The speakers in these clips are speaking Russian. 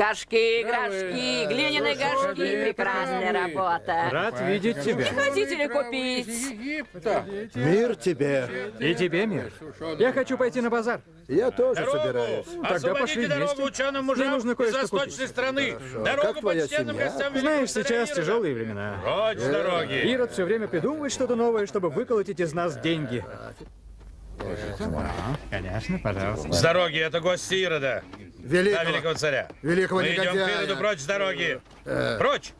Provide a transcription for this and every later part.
Горшки, горшки, глиняные горшки, прекрасная работа. Рад видеть тебя. Не хотите ли купить? Мир тебе. И тебе мир. Я хочу пойти на базар. Я тоже собираюсь. Тогда пошли дорогу вместе. ученым Мне мужам нужно из кое-что купить. страны. Как Дорогу твоя почтенным семья? гостям Знаешь, сейчас тяжелые времена. Прочь с дороги. Ирод все время придумывает что-то новое, чтобы выколотить из нас деньги. Конечно, пожалуйста. С дороги, это гости Ирода. Да, Великого. великого царя. Великого Мы идем к негодяя. Ироду прочь с дороги. Прочь!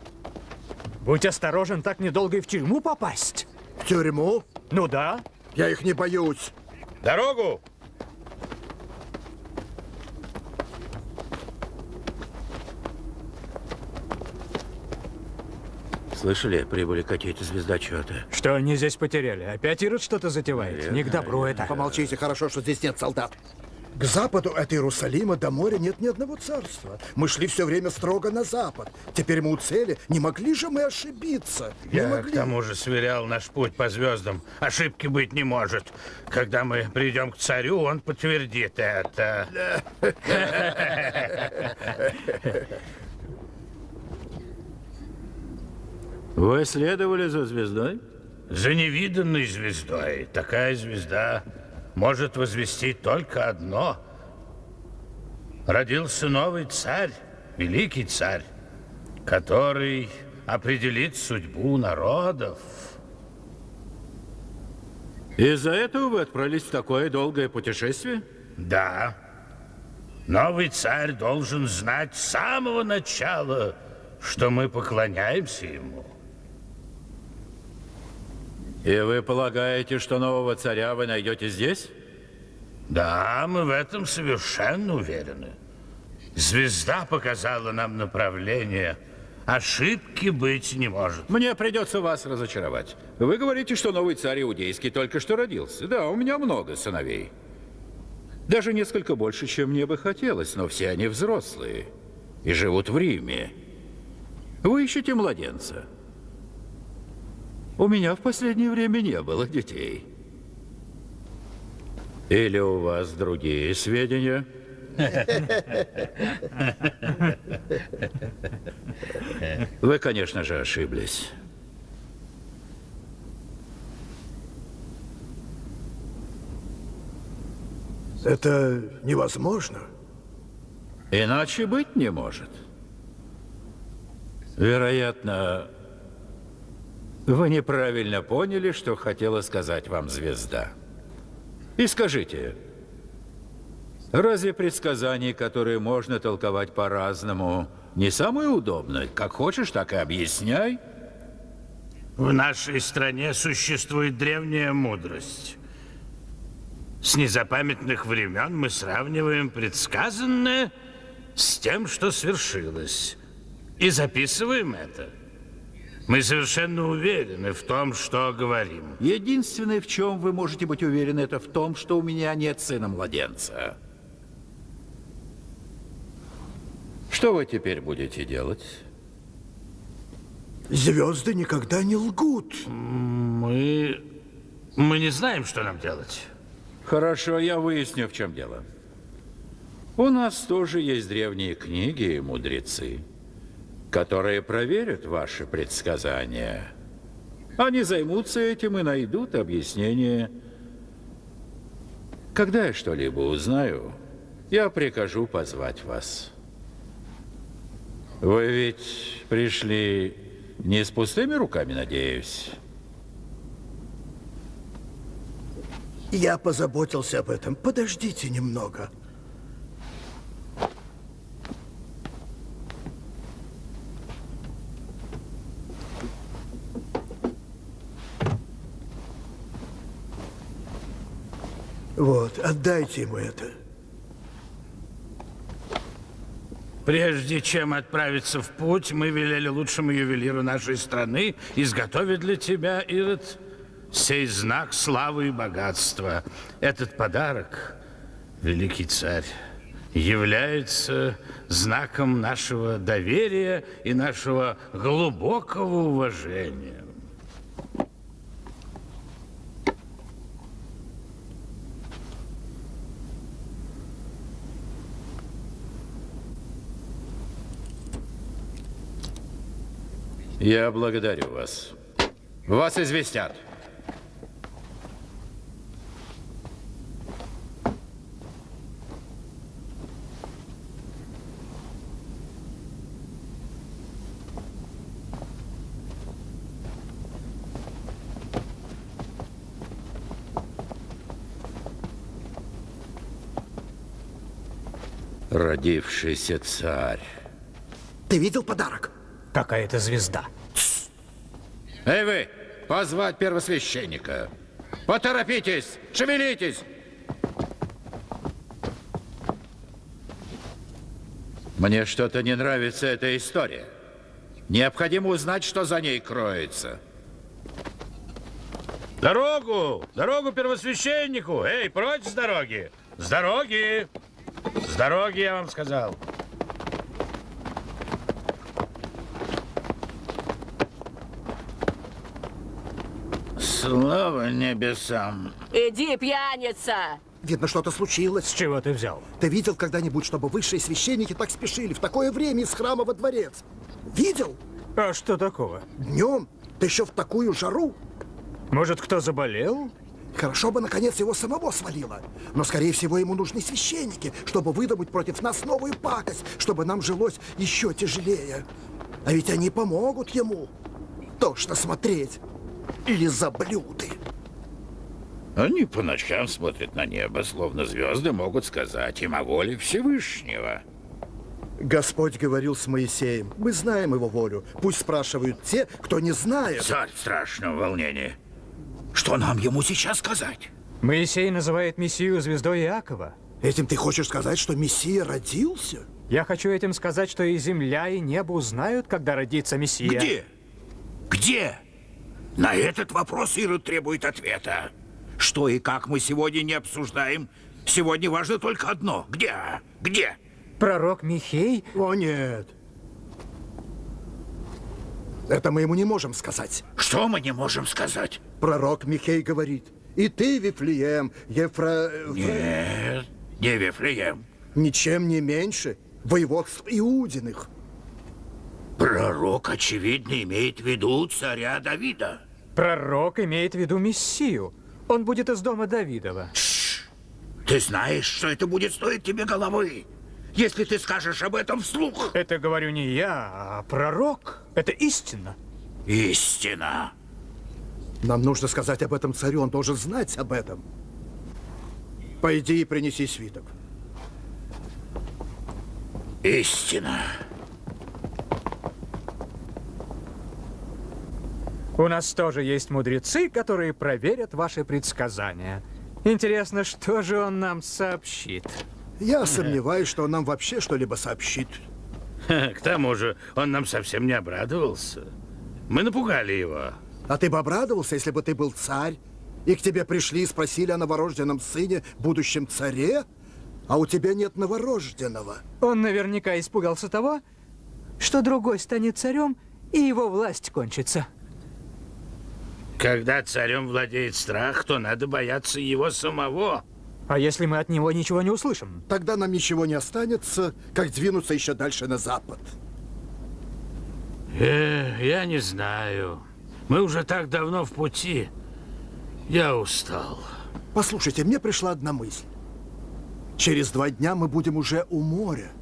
Будь осторожен, так недолго и в тюрьму попасть. В тюрьму? Ну да. Я их не боюсь. Дорогу! Слышали, прибыли какие-то звездочеты. Что они здесь потеряли? Опять Ирод что-то затевает? Не к добру это. Помолчите, хорошо, что здесь нет солдат. К западу от Иерусалима до моря нет ни одного царства. Мы шли все время строго на запад. Теперь мы у цели. Не могли же мы ошибиться? Не Я к могли. тому же сверял наш путь по звездам. Ошибки быть не может. Когда мы придем к царю, он подтвердит это. Вы следовали за звездой? За невиданной звездой. Такая звезда может возвестить только одно. Родился новый царь, великий царь, который определит судьбу народов. Из-за этого вы отправились в такое долгое путешествие? Да. Новый царь должен знать с самого начала, что мы поклоняемся ему. И вы полагаете, что нового царя вы найдете здесь? Да, мы в этом совершенно уверены. Звезда показала нам направление. Ошибки быть не может. Мне придется вас разочаровать. Вы говорите, что новый царь иудейский только что родился. Да, у меня много сыновей. Даже несколько больше, чем мне бы хотелось, но все они взрослые и живут в Риме. Вы ищете младенца. У меня в последнее время не было детей. Или у вас другие сведения? Вы, конечно же, ошиблись. Это невозможно. Иначе быть не может. Вероятно, вы неправильно поняли, что хотела сказать вам звезда. И скажите, разве предсказания, которые можно толковать по-разному, не самое удобное? Как хочешь, так и объясняй. В нашей стране существует древняя мудрость. С незапамятных времен мы сравниваем предсказанное с тем, что свершилось. И записываем это. Мы совершенно уверены в том, что говорим. Единственное, в чем вы можете быть уверены, это в том, что у меня нет сына-младенца. Что вы теперь будете делать? Звезды никогда не лгут. Мы... Мы не знаем, что нам делать. Хорошо, я выясню, в чем дело. У нас тоже есть древние книги и мудрецы, которые проверят ваши предсказания. Они займутся этим и найдут объяснение. Когда я что-либо узнаю, я прикажу позвать вас. Вы ведь пришли не с пустыми руками, надеюсь? Я позаботился об этом. Подождите немного. Вот, отдайте ему это. Прежде чем отправиться в путь, мы велели лучшему ювелиру нашей страны изготовить для тебя, Ирод, сей знак славы и богатства. Этот подарок, великий царь, является знаком нашего доверия и нашего глубокого уважения. Я благодарю вас. Вас известят. Родившийся царь. Ты видел подарок? Какая-то звезда. Эй вы, позвать первосвященника. Поторопитесь, шевелитесь. Мне что-то не нравится эта история. Необходимо узнать, что за ней кроется. Дорогу! Дорогу первосвященнику! Эй, прочь с дороги! С дороги! С дороги, я вам сказал. Слава небесам! Иди, пьяница! Видно, что-то случилось. С чего ты взял? Ты видел когда-нибудь, чтобы высшие священники так спешили в такое время из храма во дворец? Видел? А что такого? Днем? Да еще в такую жару? Может, кто заболел? Хорошо бы, наконец, его самого свалило. Но, скорее всего, ему нужны священники, чтобы выдумать против нас новую пакость, чтобы нам жилось еще тяжелее. А ведь они помогут ему. Тошно смотреть. Или заблюды. Они по ночам смотрят на небо, словно звезды могут сказать им о воле Всевышнего. Господь говорил с Моисеем. Мы знаем его волю. Пусть спрашивают те, кто не знает. Царь в страшном волнении. Что нам ему сейчас сказать? Моисей называет Мессию звездой Иакова. Этим ты хочешь сказать, что Мессия родился? Я хочу этим сказать, что и земля, и небо узнают, когда родится Мессия. Где? Где? На этот вопрос Ирод требует ответа. Что и как мы сегодня не обсуждаем. Сегодня важно только одно. Где? Где? Пророк Михей? О, нет. Это мы ему не можем сказать. Что мы не можем сказать? Пророк Михей говорит. И ты, Вифлеем, Ефра... Фра- Нет, не Вифлеем. Ничем не меньше воеводств Иудиных. Пророк, очевидно, имеет в виду царя Давида. Пророк имеет в виду Мессию. Он будет из дома Давидова. Ты знаешь, что это будет стоить тебе головы, если ты скажешь об этом вслух. Это говорю не я, а пророк. Это истина. Истина. Нам нужно сказать об этом царю, он должен знать об этом. Пойди и принеси свиток. Истина. У нас тоже есть мудрецы, которые проверят ваши предсказания. Интересно, что же он нам сообщит? Я сомневаюсь, что он нам вообще что-либо сообщит. К тому же, он нам совсем не обрадовался. Мы напугали его. А ты бы обрадовался, если бы ты был царь, и к тебе пришли и спросили о новорожденном сыне, будущем царе, а у тебя нет новорожденного. Он наверняка испугался того, что другой станет царем, и его власть кончится. Когда царем владеет страх, то надо бояться его самого. А если мы от него ничего не услышим? Тогда нам ничего не останется, как двинуться еще дальше на запад. Э, я не знаю. Мы уже так давно в пути. Я устал. Послушайте, мне пришла одна мысль. Через два дня мы будем уже у моря.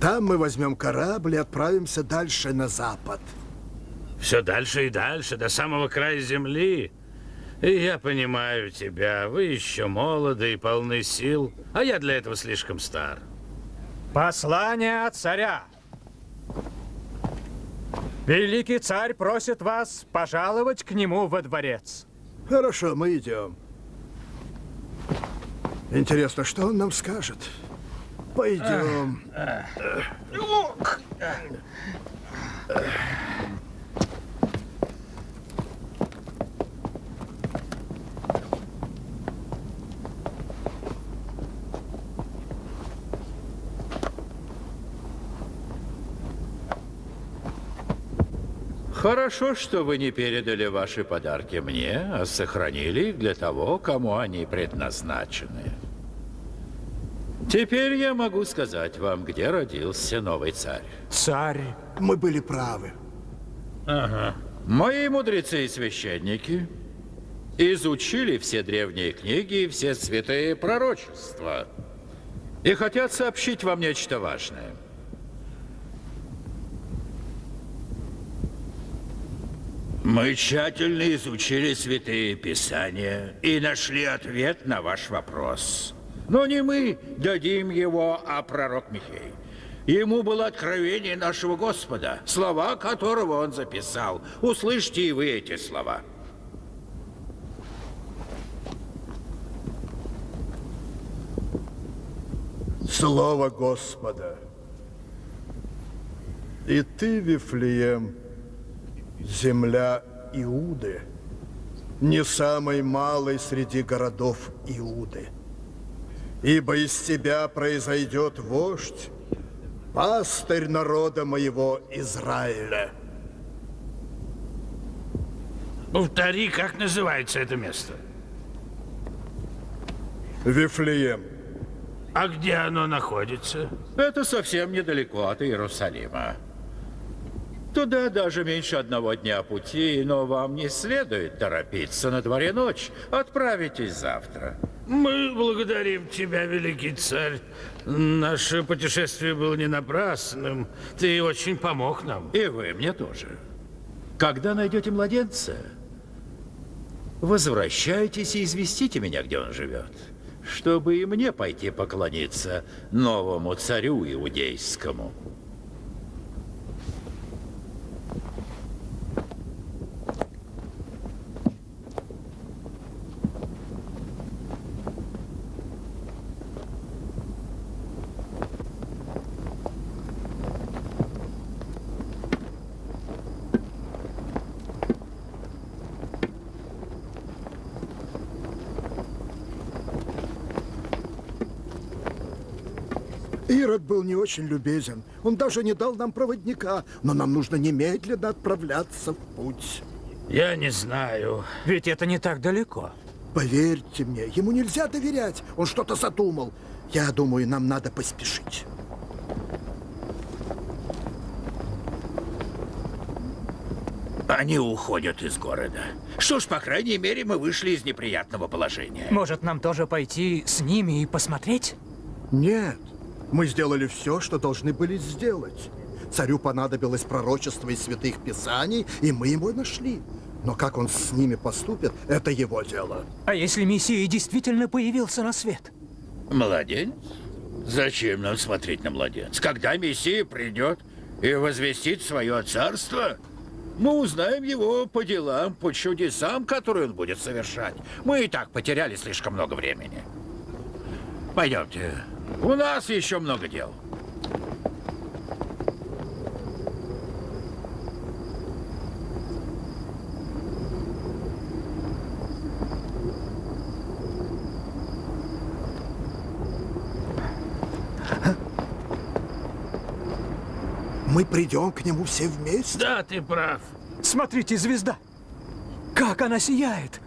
Там мы возьмем корабль и отправимся дальше на запад. Все дальше и дальше, до самого края земли. И я понимаю тебя. Вы еще молоды и полны сил, а я для этого слишком стар. Послание от царя. Великий царь просит вас пожаловать к нему во дворец. Хорошо, мы идем. Интересно, что он нам скажет? Пойдем. Хорошо, что вы не передали ваши подарки мне, а сохранили их для того, кому они предназначены. Теперь я могу сказать вам, где родился новый царь. Царь. Мы были правы. Мои мудрецы и священники изучили все древние книги и все святые пророчества и хотят сообщить вам нечто важное. Мы тщательно изучили святые писания и нашли ответ на ваш вопрос. Но не мы дадим его, а пророк Михей. Ему было откровение нашего Господа, слова которого он записал. Услышьте и вы эти слова. Слово Господа. И ты, Вифлеем, земля Иуды, не самый малый среди городов Иуды. Ибо из тебя произойдет вождь, пастырь народа моего Израиля. Повтори, как называется это место? Вифлеем, А где оно находится? Это совсем недалеко от Иерусалима. Туда даже меньше одного дня пути, но вам не следует торопиться. На дворе ночь. Отправитесь завтра. Мы благодарим тебя, великий царь. Наше путешествие было не напрасным. Ты очень помог нам. И вы мне тоже. Когда найдете младенца, возвращайтесь и известите меня, где он живет, чтобы и мне пойти поклониться новому царю иудейскому. Ирод был не очень любезен. Он даже не дал нам проводника, но нам нужно немедленно отправляться в путь. Я не знаю. Ведь это не так далеко. Поверьте мне, ему нельзя доверять. Он что-то задумал. Я думаю, нам надо поспешить. Они уходят из города. Что ж, по крайней мере, мы вышли из неприятного положения. Может, нам тоже пойти с ними и посмотреть? Нет, мы сделали все, что должны были сделать. Царю понадобилось пророчество из святых писаний, и мы его нашли. Но как он с ними поступит, это его дело. А если Мессия действительно появился на свет? Младенец? Зачем нам смотреть на младенца? Когда Мессия придет и возвестит свое царство, мы узнаем его по делам, по чудесам, которые он будет совершать. Мы и так потеряли слишком много времени. Пойдемте. У нас еще много дел. Мы придем к нему все вместе. Да, ты прав. Смотрите, звезда! Как она сияет!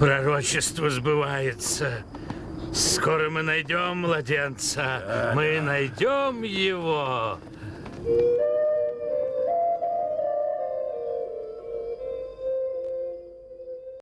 Пророчество сбывается. Скоро мы найдем младенца. Мы найдем его.